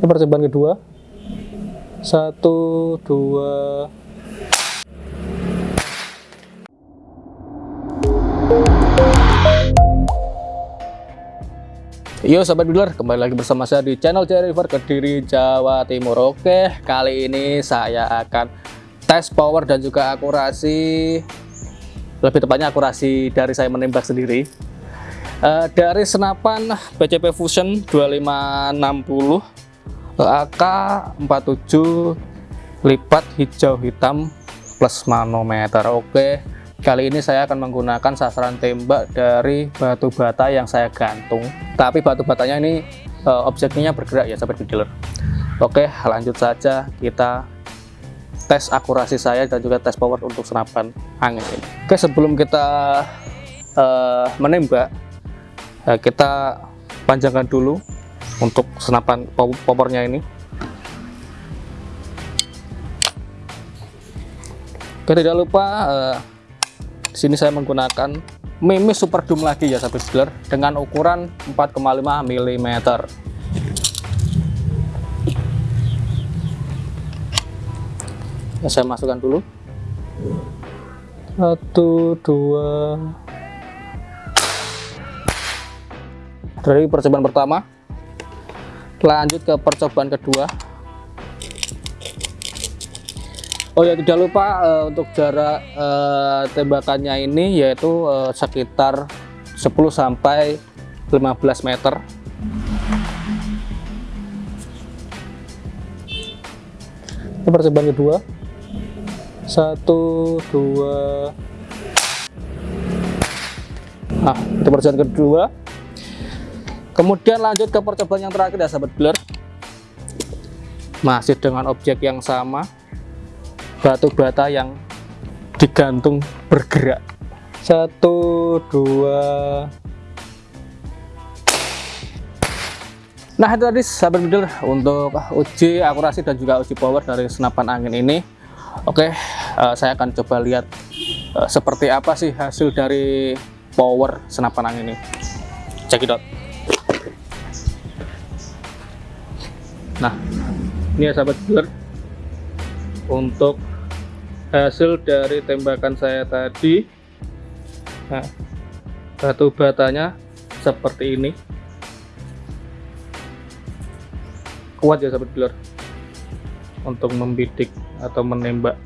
Ini percobaan kedua. Satu, dua. Yo sahabat dealer, kembali lagi bersama saya di channel River Kediri Jawa Timur. Oke, kali ini saya akan tes power dan juga akurasi lebih tepatnya akurasi dari saya menembak sendiri uh, dari senapan BCP Fusion 2560 AK 47 lipat hijau hitam plus manometer. Oke kali ini saya akan menggunakan sasaran tembak dari batu bata yang saya gantung. Tapi batu batanya ini uh, objeknya bergerak ya sahabat dealer. Oke lanjut saja kita tes akurasi saya dan juga tes power untuk senapan angin ini. Oke sebelum kita uh, menembak uh, kita panjangkan dulu untuk senapan popornya ini. Oke tidak lupa uh, sini saya menggunakan Mimi Super Doom lagi ya sahabat dealer dengan ukuran 4,5 mm ya, saya masukkan dulu. Satu dua. Dari percobaan pertama lanjut ke percobaan kedua. Oh ya tidak lupa uh, untuk jarak uh, tembakannya ini yaitu uh, sekitar 10 sampai 15 meter. Ini percobaan kedua. Satu dua. Nah itu percobaan kedua kemudian lanjut ke percobaan yang terakhir ya sahabat blur. Masih dengan objek yang sama batu bata yang digantung bergerak. Satu dua. Nah itu tadi sahabat blur untuk uji akurasi dan juga uji power dari senapan angin ini. Oke uh, saya akan coba lihat uh, seperti apa sih hasil dari power senapan angin ini. Cekidot nah ini ya sahabat dealer untuk hasil dari tembakan saya tadi nah batu batanya seperti ini. Kuat ya sahabat dealer untuk membidik atau menembak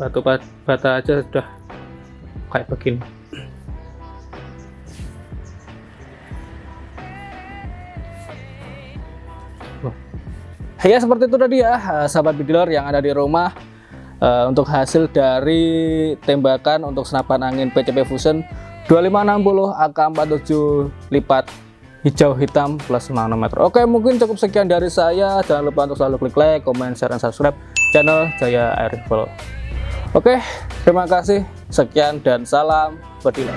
batu bata aja sudah kayak begini ya seperti itu tadi ya eh, sahabat bidler yang ada di rumah. Uh, untuk hasil dari tembakan untuk senapan angin PCP Fusion 2560 AK47 lipat hijau hitam plus nanometer. Oke mungkin cukup sekian dari saya. Jangan lupa untuk selalu klik like comment share dan subscribe channel Jaya Air Rifle oke terima kasih. Sekian dan salam bediler